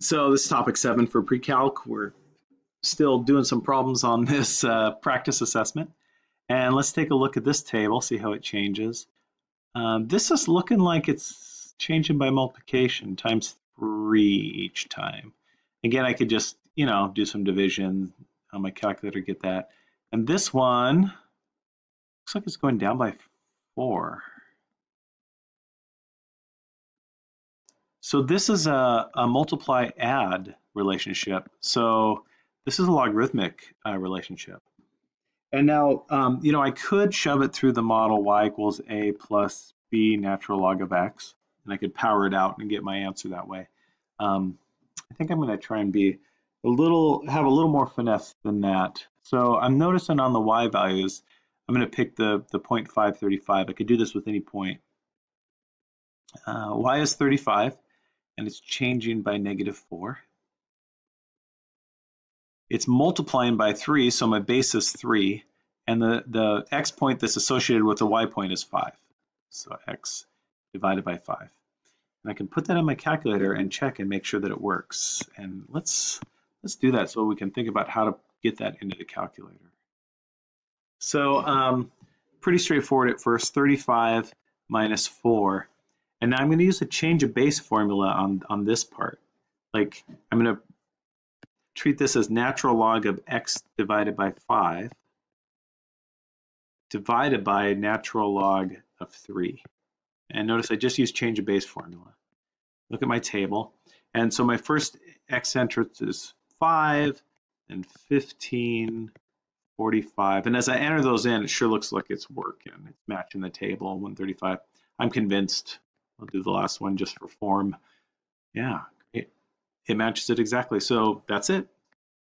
so this is topic seven for pre-calc. We're still doing some problems on this uh, practice assessment. And let's take a look at this table, see how it changes. Um, this is looking like it's changing by multiplication times three each time. Again, I could just, you know, do some division on my calculator, get that. And this one looks like it's going down by four. So this is a, a multiply add relationship. So this is a logarithmic uh, relationship. And now, um, you know, I could shove it through the model y equals a plus b natural log of x, and I could power it out and get my answer that way. Um, I think I'm going to try and be a little, have a little more finesse than that. So I'm noticing on the y values, I'm going to pick the, the 0.535. I could do this with any point. Uh, y is 35 and it's changing by negative 4. It's multiplying by 3, so my base is 3, and the, the x point that's associated with the y point is 5. So x divided by 5. And I can put that in my calculator and check and make sure that it works. And let's, let's do that so we can think about how to get that into the calculator. So um, pretty straightforward at first, 35 minus 4 and now I'm going to use a change of base formula on, on this part. Like I'm going to treat this as natural log of x divided by 5 divided by natural log of 3. And notice I just used change of base formula. Look at my table. And so my first x entrance is 5 and 15, 45. And as I enter those in, it sure looks like it's working. It's matching the table, 135. I'm convinced I'll do the last one just for form. Yeah, great. It matches it exactly. So that's it.